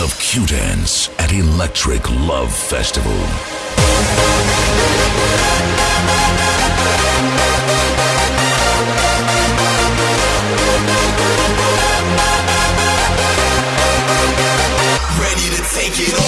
Of Q-Dance at Electric Love Festival. chido.